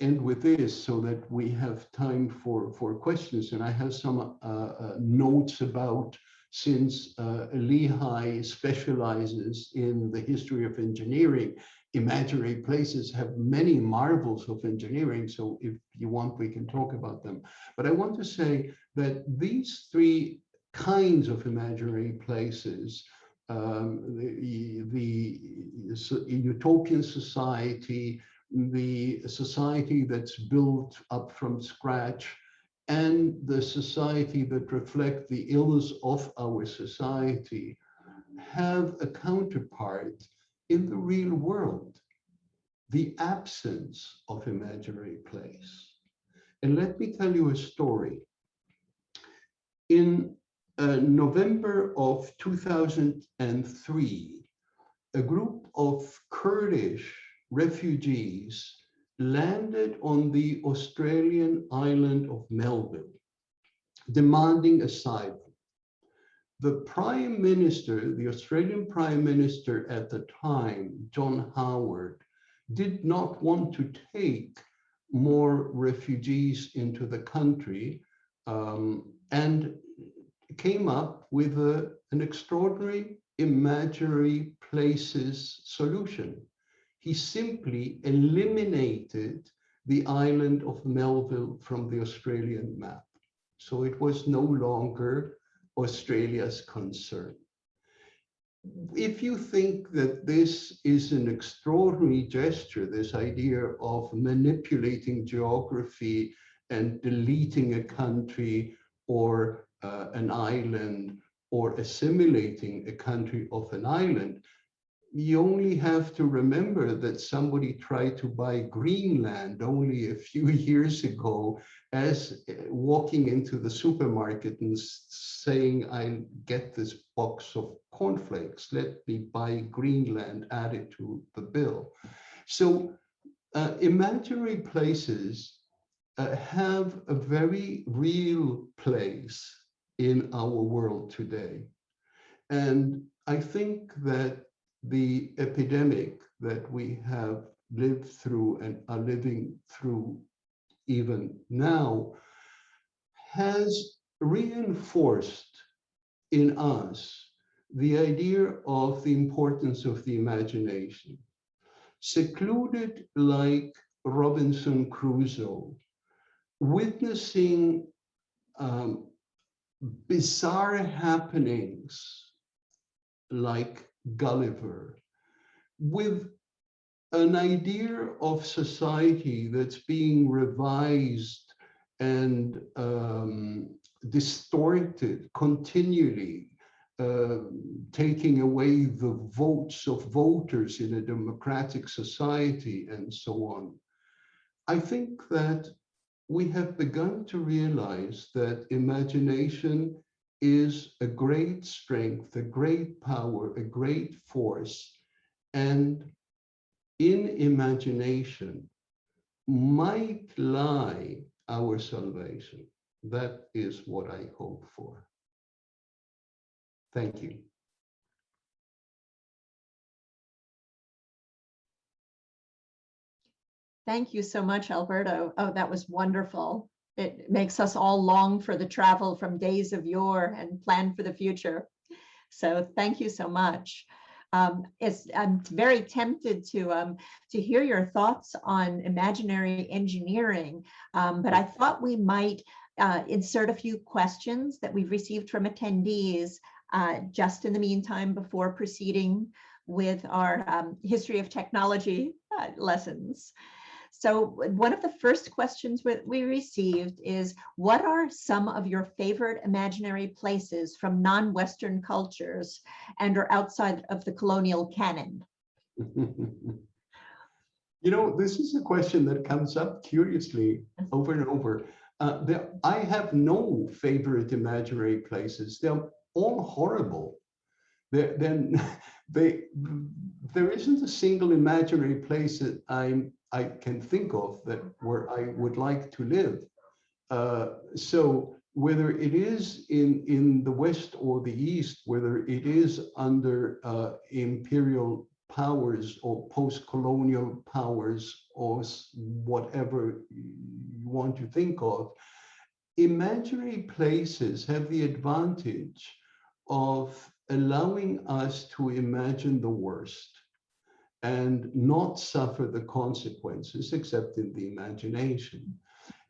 end with this so that we have time for, for questions. And I have some uh, uh, notes about since uh, Lehigh specializes in the history of engineering, imaginary places have many marvels of engineering. So if you want, we can talk about them. But I want to say that these three kinds of imaginary places um, the, the utopian society, the society that's built up from scratch and the society that reflect the ills of our society have a counterpart in the real world, the absence of imaginary place. And let me tell you a story. In uh, November of 2003, a group of Kurdish refugees landed on the Australian island of Melville, demanding asylum. The Prime Minister, the Australian Prime Minister at the time, John Howard, did not want to take more refugees into the country um, and came up with a, an extraordinary imaginary places solution he simply eliminated the island of Melville from the Australian map. So it was no longer Australia's concern. If you think that this is an extraordinary gesture, this idea of manipulating geography and deleting a country or uh, an island or assimilating a country of an island, you only have to remember that somebody tried to buy Greenland only a few years ago as uh, walking into the supermarket and saying, I get this box of cornflakes, let me buy Greenland, add it to the bill. So uh, imaginary places uh, have a very real place in our world today. And I think that the epidemic that we have lived through and are living through even now has reinforced in us the idea of the importance of the imagination. Secluded like Robinson Crusoe, witnessing um, bizarre happenings like Gulliver with an idea of society that's being revised and um, distorted continually, uh, taking away the votes of voters in a democratic society and so on. I think that we have begun to realize that imagination is a great strength, a great power, a great force. And in imagination might lie our salvation. That is what I hope for. Thank you. Thank you so much, Alberto. Oh, that was wonderful. It makes us all long for the travel from days of yore and plan for the future. So thank you so much. Um, it's, I'm very tempted to, um, to hear your thoughts on imaginary engineering, um, but I thought we might uh, insert a few questions that we've received from attendees uh, just in the meantime before proceeding with our um, history of technology uh, lessons. So one of the first questions we received is, what are some of your favorite imaginary places from non-Western cultures and are outside of the colonial canon? you know, this is a question that comes up curiously over and over. Uh, there, I have no favorite imaginary places. They're all horrible. They're, then they, there isn't a single imaginary place that I'm I can think of that where I would like to live. Uh, so whether it is in, in the West or the East, whether it is under uh, imperial powers or post-colonial powers or whatever you want to think of, imaginary places have the advantage of allowing us to imagine the worst and not suffer the consequences except in the imagination.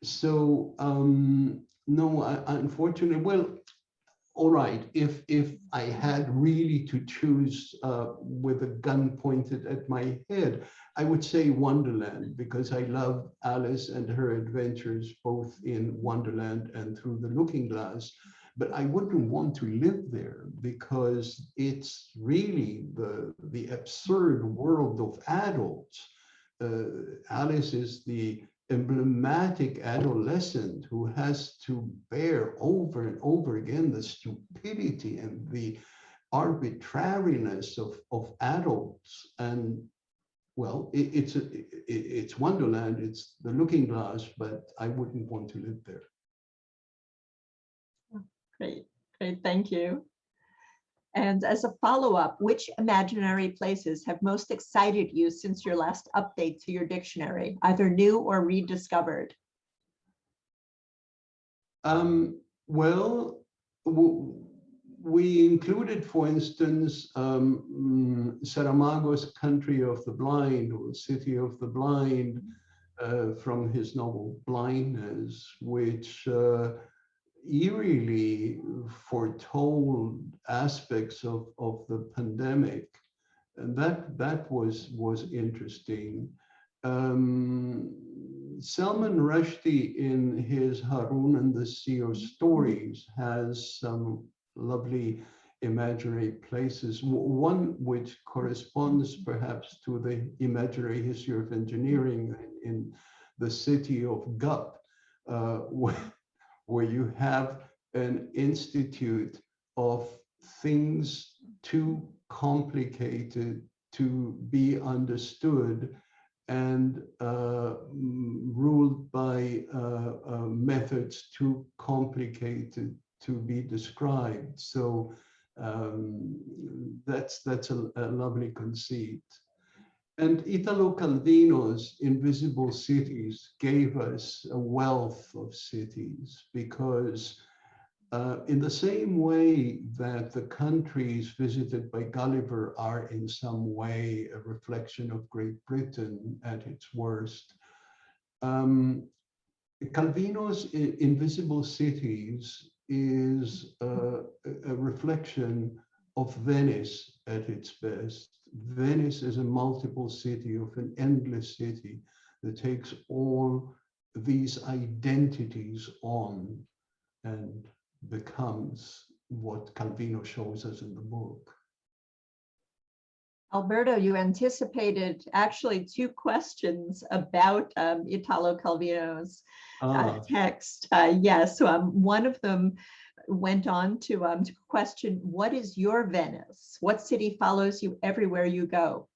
So um, no, I, unfortunately, well, all right, if if I had really to choose uh, with a gun pointed at my head, I would say Wonderland because I love Alice and her adventures both in Wonderland and through the Looking Glass but I wouldn't want to live there because it's really the, the absurd world of adults. Uh, Alice is the emblematic adolescent who has to bear over and over again the stupidity and the arbitrariness of, of adults. And well, it, it's, a, it, it's Wonderland, it's the looking glass, but I wouldn't want to live there. Great, great, thank you. And as a follow-up, which imaginary places have most excited you since your last update to your dictionary, either new or rediscovered? Um, well, we included, for instance, um, Saramago's Country of the Blind or City of the Blind uh, from his novel Blindness, which uh, eerily foretold aspects of, of the pandemic. And that, that was, was interesting. Um, Salman Rushdie in his Harun and the Sea of Stories has some lovely imaginary places. One which corresponds perhaps to the imaginary history of engineering in the city of Gup, uh, where you have an institute of things too complicated to be understood and uh, ruled by uh, uh, methods too complicated to be described. So um, that's that's a, a lovely conceit. And Italo Calvino's Invisible Cities gave us a wealth of cities because uh, in the same way that the countries visited by Gulliver are in some way a reflection of Great Britain at its worst, um, Calvino's Invisible Cities is uh, a reflection of Venice at its best. Venice is a multiple city of an endless city that takes all these identities on and becomes what Calvino shows us in the book. Alberto, you anticipated actually two questions about um, Italo Calvino's uh, Ah, text. Uh, yes, um, one of them went on to, um, to question, what is your Venice? What city follows you everywhere you go?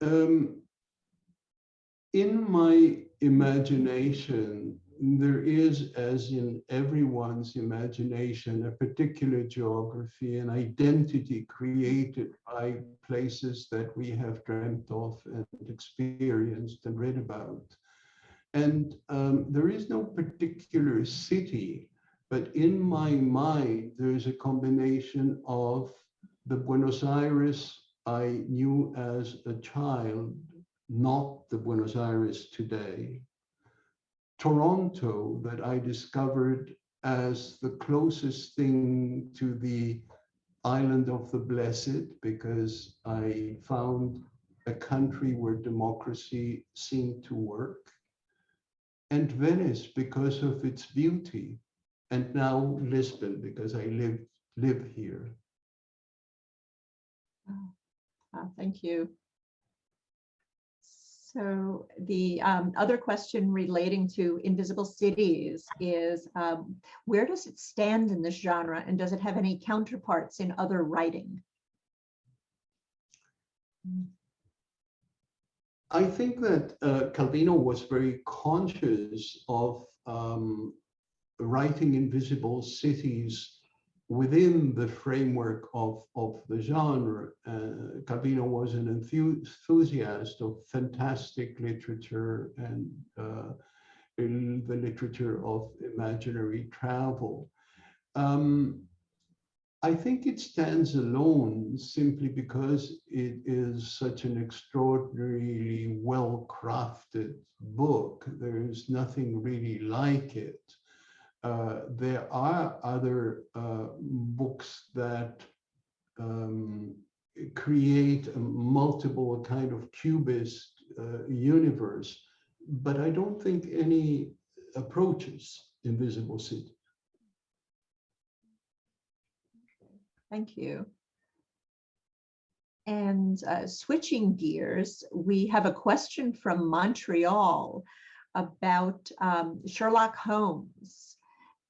Um, in my imagination, there is, as in everyone's imagination, a particular geography and identity created by places that we have dreamt of and experienced and read about. And um, there is no particular city, but in my mind, there is a combination of the Buenos Aires I knew as a child, not the Buenos Aires today. Toronto that I discovered as the closest thing to the island of the blessed because I found a country where democracy seemed to work. And Venice because of its beauty. And now Lisbon because I live, live here. Uh, Thank you. So the um, other question relating to invisible cities is um, where does it stand in this genre and does it have any counterparts in other writing? I think that uh, Calvino was very conscious of um, writing invisible cities within the framework of, of the genre. Uh, Calvino was an enthu- enthusiast of fantastic literature and uh, the literature of imaginary travel. Um, I think it stands alone simply because it is such an extraordinarily well-crafted book. There is nothing really like it. Uh, there are other uh, books that um, create a multiple kind of cubist uh, universe, but I don't think any approaches Invisible City. Thank you. And uh, switching gears, we have a question from Montreal about um, Sherlock Holmes.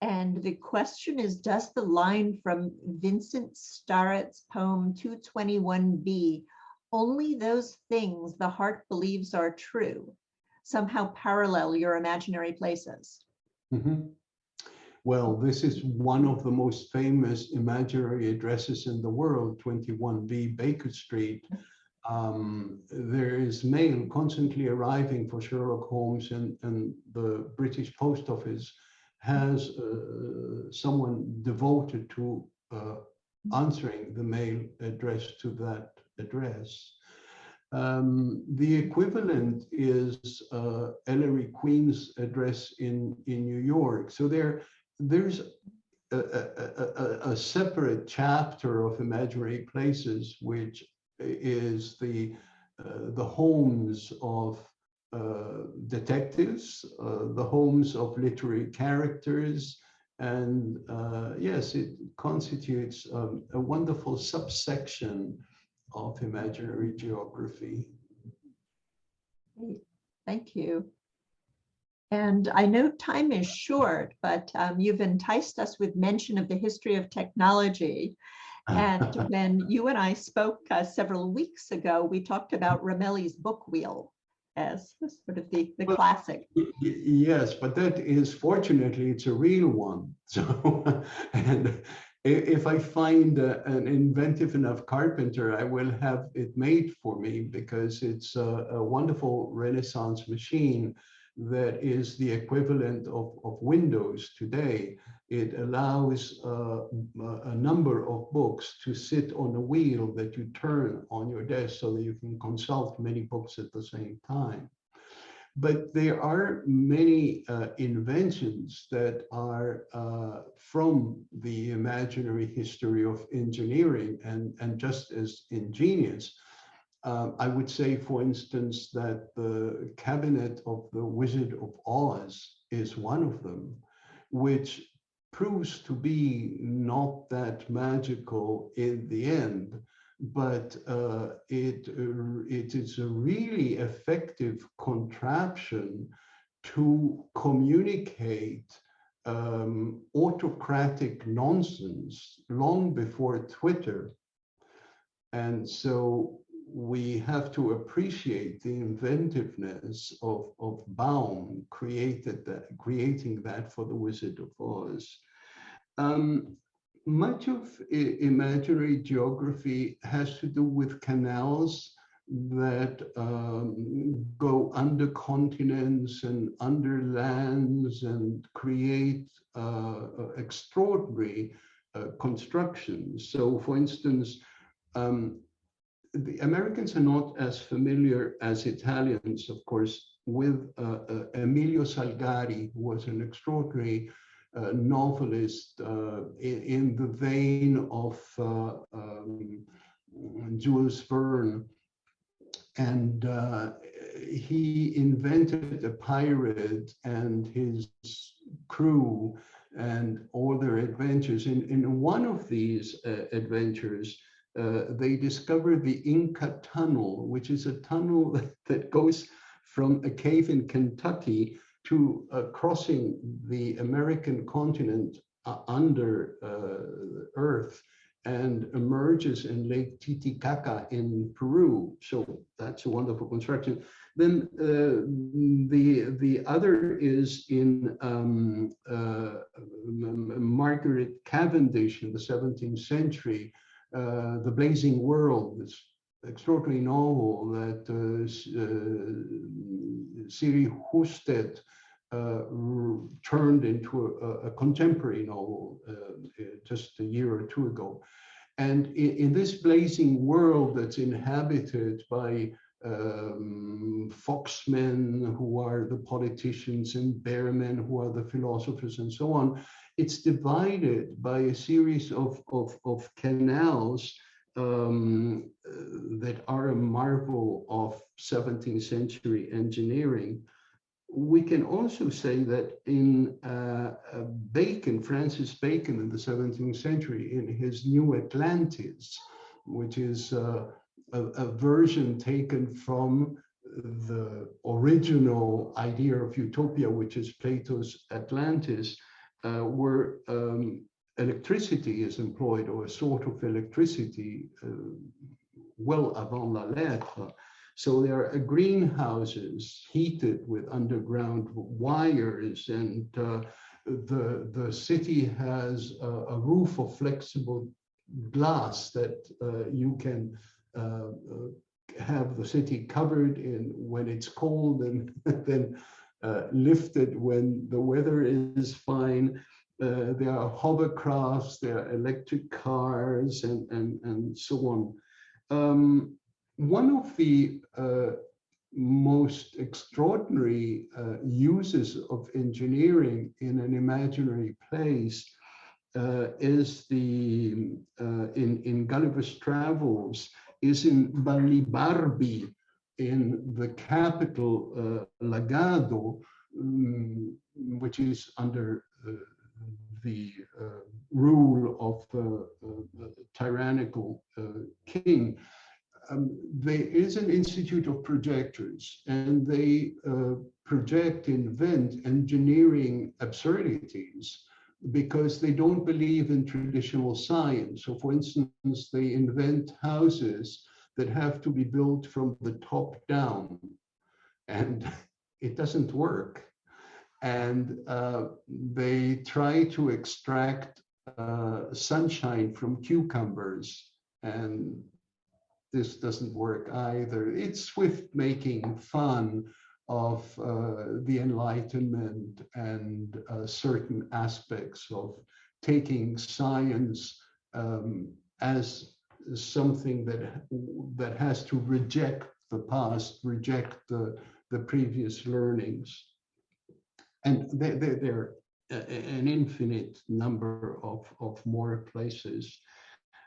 And the question is, does the line from Vincent Starrett's poem 221b, only those things the heart believes are true, somehow parallel your imaginary places? Mhm. Well, this is one of the most famous imaginary addresses in the world, 21B Baker Street. Um, there is mail constantly arriving for Sherlock Holmes and, and the British Post Office has uh, someone devoted to uh, answering the mail addressed to that address. Um, the equivalent is uh, Ellery Queen's address in, in New York. So there, there's a, a, a, a separate chapter of imaginary places, which is the, uh, the homes of uh, detectives, uh, the homes of literary characters, and uh, yes, it constitutes um, a wonderful subsection of imaginary geography. Thank you. And I know time is short, but um, you've enticed us with mention of the history of technology. And when you and I spoke uh, several weeks ago, we talked about Ramelli's book wheel as sort of the, the Well, classic. Yes, but that is fortunately, it's a real one. So, and if I find a- an inventive enough carpenter, I will have it made for me because it's a, a wonderful Renaissance machine that is the equivalent of, of Windows today. It allows uh, a number of books to sit on a wheel that you turn on your desk so that you can consult many books at the same time. But there are many uh, inventions that are uh, from the imaginary history of engineering and, and just as ingenious. Um, I would say, for instance, that the cabinet of the Wizard of Oz is one of them, which proves to be not that magical in the end, but uh, it, uh, it is a really effective contraption to communicate um, autocratic nonsense long before Twitter. And so we have to appreciate the inventiveness of, of Baum created that, creating that for the Wizard of Oz. Um, much of imaginary geography has to do with canals that um, go under continents and under lands and create uh, extraordinary uh, constructions. So for instance, um, the Americans are not as familiar as Italians, of course, with uh, uh, Emilio Salgari, who was an extraordinary uh, novelist uh, in, in, the vein of uh, um, Jules Verne. And he invented the pirate and his crew and all their adventures. In, in one of these adventures, uh, they discovered the Inca Tunnel, which is a tunnel that goes from a cave in Kentucky to uh, crossing the American continent uh, under uh, Earth and emerges in Lake Titicaca in Peru. So that's a wonderful construction. Then uh, the the other is in um, Margaret Cavendish in the 17th century, the Blazing World, this extraordinary novel that uh, uh, Siri Hustvedt uh, turned into a, a contemporary novel uh, just a year or two ago. And in, in this blazing world that's inhabited by um, foxmen who are the politicians and bearmen who are the philosophers and so on, it's divided by a series of, of, of canals um, that are a marvel of 17th century engineering. We can also say that in uh, uh, Bacon, Francis Bacon in the 17th century, in his New Atlantis, which is uh, a, a version taken from the original idea of utopia, which is Plato's Atlantis, uh, where um, electricity is employed or a sort of electricity uh, well avant la lettre. So there are greenhouses heated with underground wires and uh, the, the city has a, a, roof of flexible glass that uh, you can have the city covered in when it's cold and then uh, lifted when the weather is fine. Uh, there are hovercrafts, there are electric cars, and, and, and so on. Um, one of the uh, most extraordinary uh, uses of engineering in an imaginary place uh, is the, uh, in, in Gulliver's Travels, is in Balnibarbi, in the capital uh, Lagado, um, which is under uh, the uh, rule of a tyrannical uh, king, um, there is an institute of projectors and they uh, project, invent engineering absurdities because they don't believe in traditional science. So for instance, they invent houses that have to be built from the top down and it doesn't work. And uh, they try to extract uh, sunshine from cucumbers and this doesn't work either. It's Swift making fun of uh, the Enlightenment and uh, certain aspects of taking science um, as something that that has to reject the past, reject the the previous learnings, and there there are an infinite number of of more places.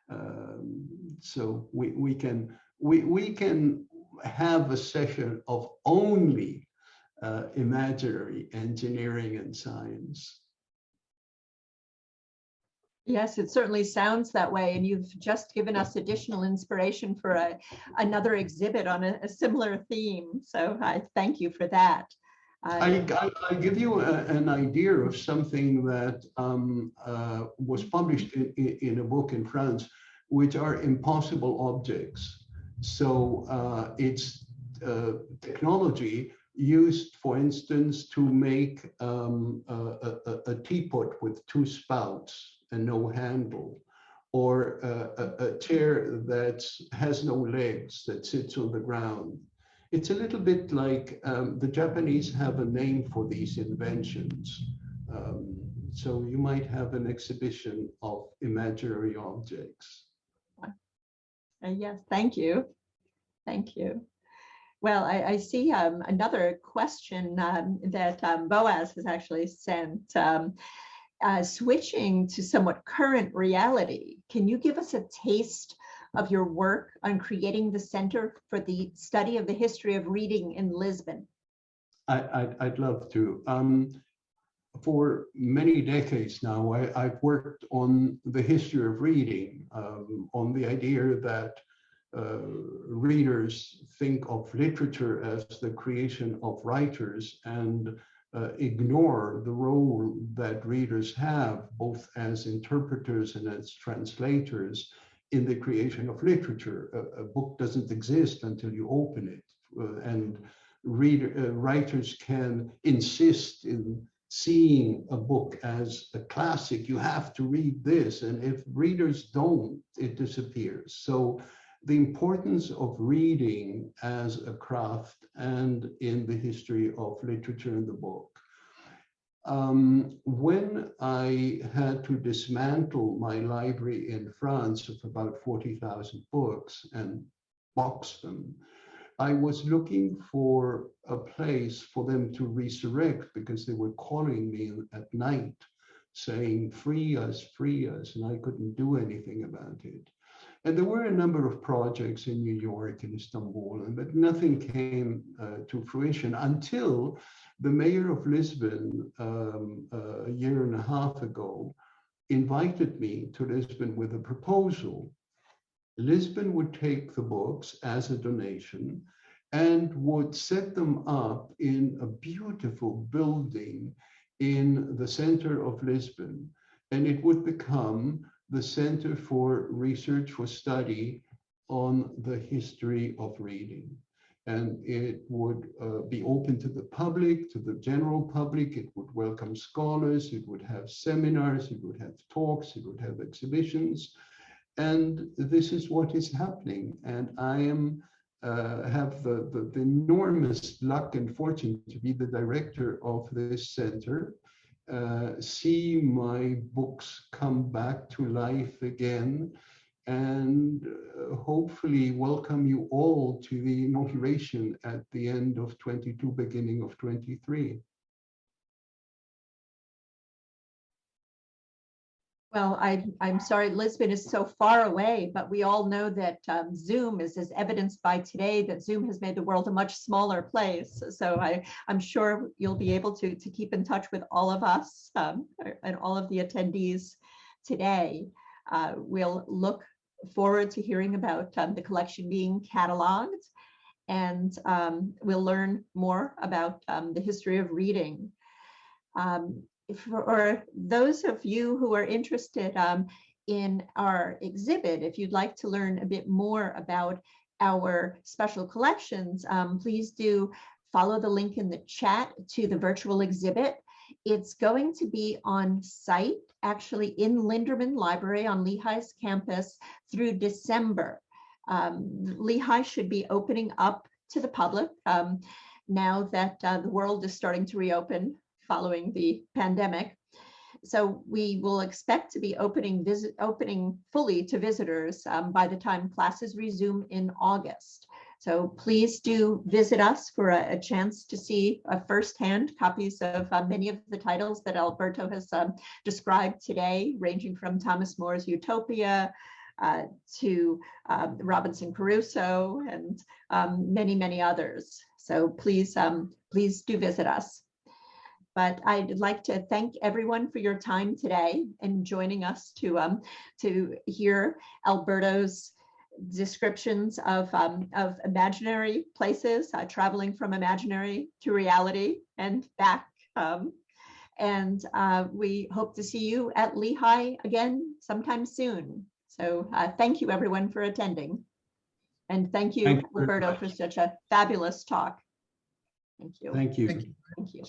Um, so we we can we we can have a session of only uh, imaginary engineering and science Yes, it certainly sounds that way. And you've just given us additional inspiration for a, another exhibit on a, a similar theme. So I thank you for that. I, Uh, I, I'll give you a, an idea of something that um, uh, was published in, in, in a book in France, which are impossible objects. So uh, it's uh, technology used, for instance, to make um, a, a, a teapot with two spouts and no handle, or a, a, a chair that has no legs that sits on the ground. It's a little bit like um, the Japanese have a name for these inventions. Um, so you might have an exhibition of imaginary objects. Uh, Yes, thank you. Thank you. Well, I, I see um, another question um, that um, Boaz has actually sent. Uh, switching to somewhat current reality, can you give us a taste of your work on creating the Center for the Study of the History of Reading in Lisbon? I, I'd, I'd love to. Um, for many decades now, I, I've worked on the history of reading, um, on the idea that uh, readers think of literature as the creation of writers and uh, ignore the role that readers have, both as interpreters and as translators, in the creation of literature. A, a book doesn't exist until you open it, uh, and reader, uh, writers can insist in seeing a book as a classic. You have to read this, and if readers don't, it disappears. So the importance of reading as a craft and in the history of literature in the book. Um, when I had to dismantle my library in France of about 40,000 books and box them, I was looking for a place for them to resurrect because they were calling me at night saying, free us, free us, and I couldn't do anything about it. And there were a number of projects in New York and Istanbul, but nothing came uh, to fruition until the mayor of Lisbon um, uh, a year and a half ago invited me to Lisbon with a proposal. Lisbon would take the books as a donation and would set them up in a beautiful building in the center of Lisbon. And it would become the Center for Research for Study on the History of Reading. And it would uh, be open to the public, to the general public. It would welcome scholars. It would have seminars. It would have talks. It would have exhibitions. And this is what is happening. And I am uh, have the, the, the enormous luck and fortune to be the director of this center uh, see my books come back to life again and uh, hopefully welcome you all to the inauguration at the end of 22, beginning of 23. Well, I, I'm sorry, Lisbon is so far away, but we all know that um, Zoom is as evidenced by today that Zoom has made the world a much smaller place. So I, I'm sure you'll be able to, to keep in touch with all of us um, and all of the attendees today. Uh, we'll look forward to hearing about um, the collection being cataloged and um, we'll learn more about um, the history of reading. Um, for those of you who are interested um, in our exhibit, if you'd like to learn a bit more about our special collections, um, please do follow the link in the chat to the virtual exhibit. It's going to be on site, actually in Linderman Library on Lehigh's campus through December. Um, Lehigh should be opening up to the public um, now that uh, the world is starting to reopen following the pandemic. So we will expect to be opening visit opening fully to visitors um, by the time classes resume in August. So please do visit us for a, a chance to see uh, firsthand copies of uh, many of the titles that Alberto has um, described today, ranging from Thomas More's Utopia uh, to um, Robinson Crusoe and um, many, many others. So please, um, please do visit us. But I'd like to thank everyone for your time today and joining us to um, to hear Alberto's descriptions of um, of imaginary places, uh, traveling from imaginary to reality and back. Um, and uh, we hope to see you at Lehigh again sometime soon. So uh, thank you everyone for attending. And thank you, Thank you very Alberto, for such a fabulous talk. Thank you. Thank you. Thank you. Thank you.